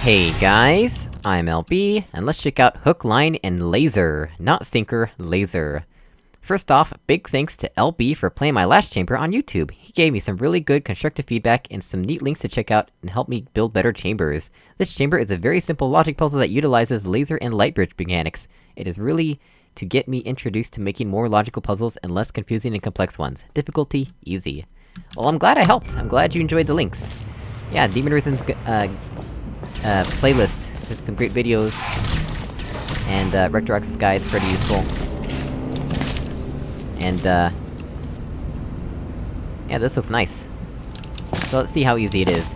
Hey guys, I'm LB, and let's check out Hook, Line, and Laser. Not Sinker, Laser. First off, big thanks to LB for playing my last chamber on YouTube. He gave me some really good constructive feedback and some neat links to check out and help me build better chambers. This chamber is a very simple logic puzzle that utilizes laser and light bridge mechanics. It is really to get me introduced to making more logical puzzles and less confusing and complex ones. Difficulty, easy. Well, I'm glad I helped. I'm glad you enjoyed the links. Yeah, Demon Risen's, uh, uh, playlist with some great videos. And, uh, Rectorox's guide's pretty useful. And, uh... Yeah, this looks nice. So let's see how easy it is.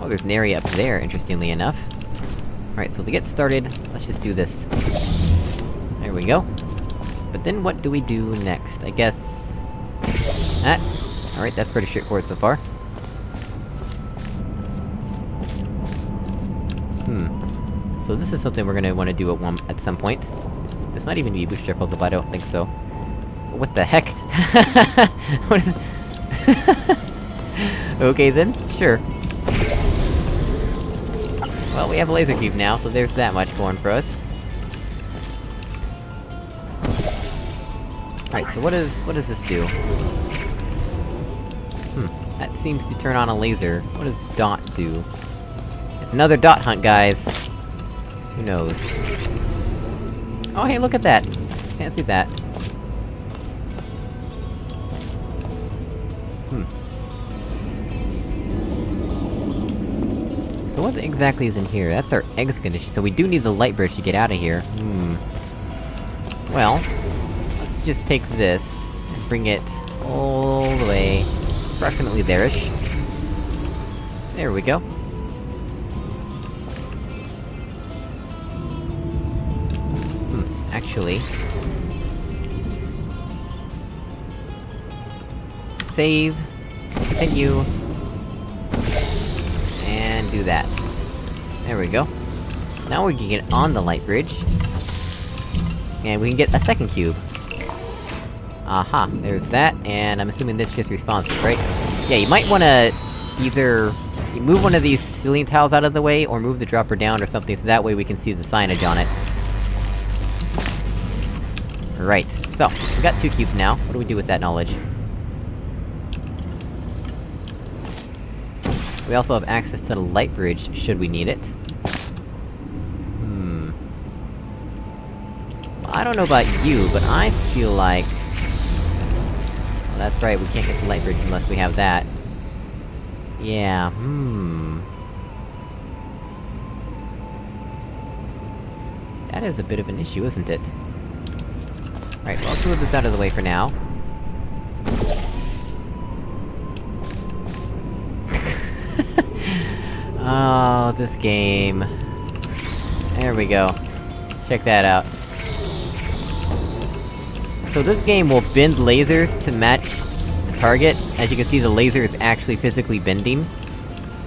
Oh, there's an up there, interestingly enough. Alright, so to get started, let's just do this. There we go. But then what do we do next? I guess... That. Alright, that's pretty straightforward so far. So this is something we're gonna wanna do at one- at some point. This might even be booster puzzle, but I don't think so. What the heck? what is- Okay then, sure. Well, we have a laser cube now, so there's that much going for us. Alright, so what is- what does this do? Hmm, that seems to turn on a laser. What does dot do? It's another dot hunt, guys! Who knows? Oh hey, look at that! Fancy that. Hmm. So what exactly is in here? That's our eggs condition, so we do need the light bridge to get out of here. Hmm. Well... Let's just take this, and bring it all the way... approximately there-ish. There we go. Actually... Save... Continue... And do that. There we go. Now we can get on the light bridge. And we can get a second cube. Aha, there's that, and I'm assuming this just responds, right? Yeah, you might wanna... either... Move one of these ceiling tiles out of the way, or move the dropper down or something, so that way we can see the signage on it. Right, so, we got two cubes now, what do we do with that knowledge? We also have access to the light bridge, should we need it. Hmm... I don't know about you, but I feel like... Well, that's right, we can't get the light bridge unless we have that. Yeah, hmm... That is a bit of an issue, isn't it? Right, well, let's move this out of the way for now. oh, this game... There we go. Check that out. So this game will bend lasers to match the target. As you can see, the laser is actually physically bending.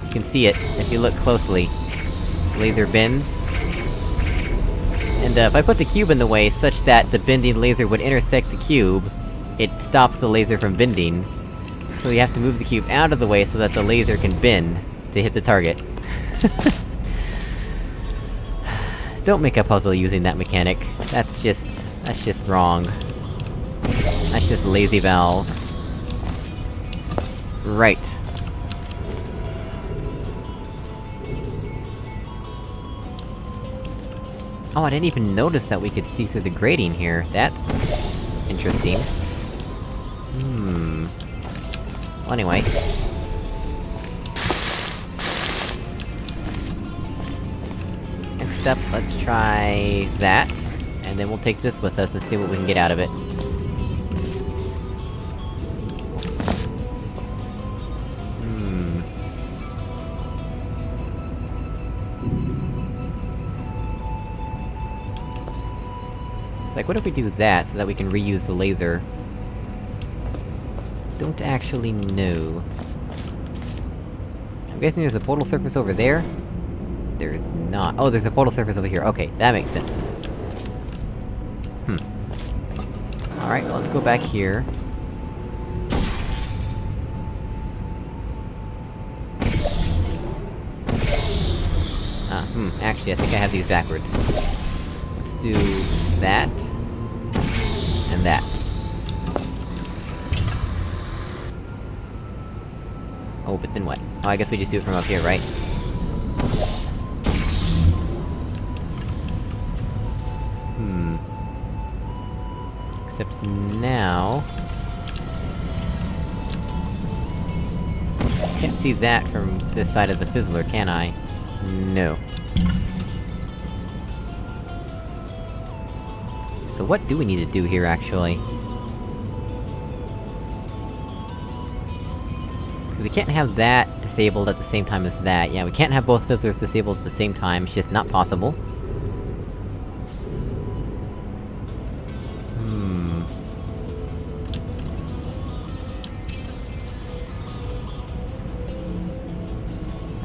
You can see it, if you look closely. Laser bends. And uh, if I put the cube in the way such that the bending laser would intersect the cube, it stops the laser from bending. So you have to move the cube out of the way so that the laser can bend to hit the target. Don't make a puzzle using that mechanic. That's just... that's just wrong. That's just lazy valve. Right. Oh, I didn't even notice that we could see through the grating here. That's... interesting. Hmm... Well, anyway. Next up, let's try... that. And then we'll take this with us and see what we can get out of it. Like, what if we do that, so that we can reuse the laser? Don't actually know. I'm guessing there's a portal surface over there? There is not. Oh, there's a portal surface over here. Okay, that makes sense. Hmm. Alright, let's go back here. Hmm, actually, I think I have these backwards. Let's do... that... and that. Oh, but then what? Oh, I guess we just do it from up here, right? Hmm... Except now... Can't see that from this side of the fizzler, can I? No. So what do we need to do here, actually? Because we can't have that disabled at the same time as that. Yeah, we can't have both fizzlers disabled at the same time, it's just not possible. Hmm...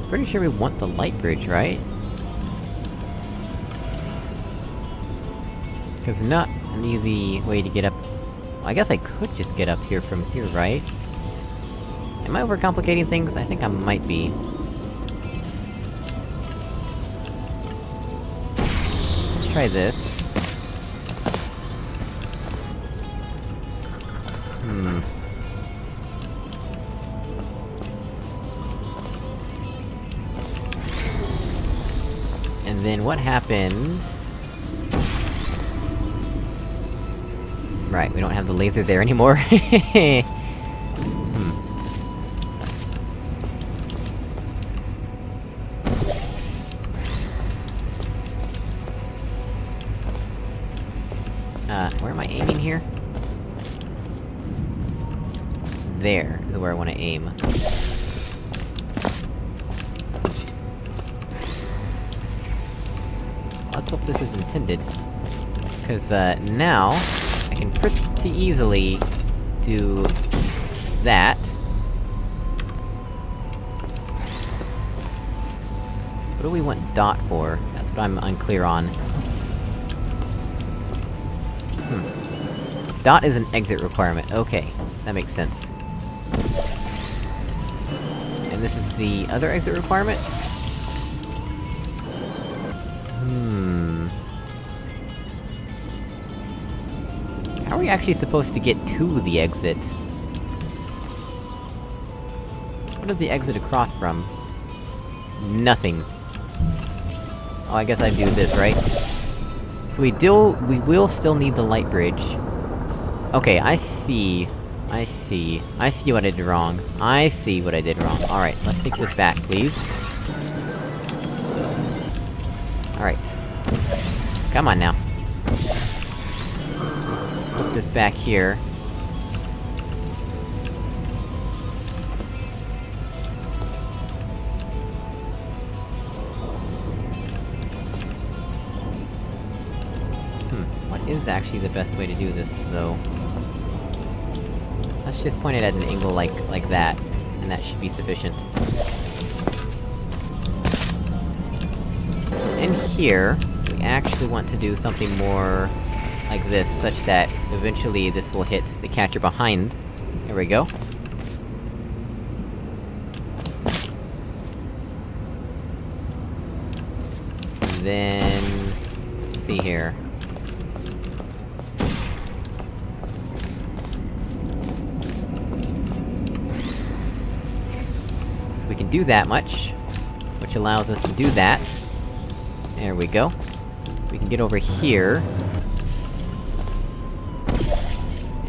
Pretty sure we want the light bridge, right? Cause not an easy way to get up... Well, I guess I could just get up here from here, right? Am I overcomplicating things? I think I might be. Let's try this. Hmm... And then what happens... Right, we don't have the laser there anymore. hmm. Uh, where am I aiming here? There, is where I wanna aim. Let's hope this is intended. Cause, uh, now... Can pretty easily... do... that. What do we want dot for? That's what I'm unclear on. Hmm. Dot is an exit requirement, okay. That makes sense. And this is the other exit requirement? We actually supposed to get to the exit? What is the exit across from? Nothing. Oh, I guess I do this, right? So we do- we will still need the light bridge. Okay, I see. I see. I see what I did wrong. I see what I did wrong. Alright, let's take this back, please. Alright. Come on now. This back here. Hmm, what is actually the best way to do this, though? Let's just point it at an angle like- like that, and that should be sufficient. In here, we actually want to do something more... like this, such that eventually this will hit the catcher behind. There we go. Then... let's see here. So we can do that much, which allows us to do that. There we go. We can get over here.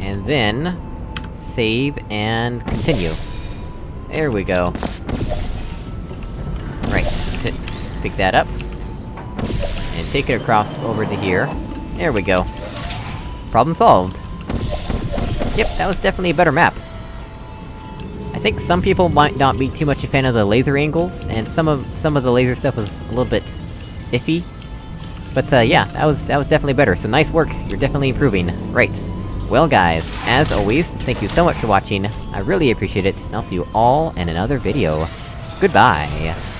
And then... Save, and continue. There we go. Right, pick, that up. And take it across over to here. There we go. Problem solved. Yep, that was definitely a better map. I think some people might not be too much a fan of the laser angles, and some of- some of the laser stuff was a little bit... iffy. But uh, yeah, that was- that was definitely better, so nice work, you're definitely improving. Great. Well guys, as always, thank you so much for watching, I really appreciate it, and I'll see you all in another video. Goodbye!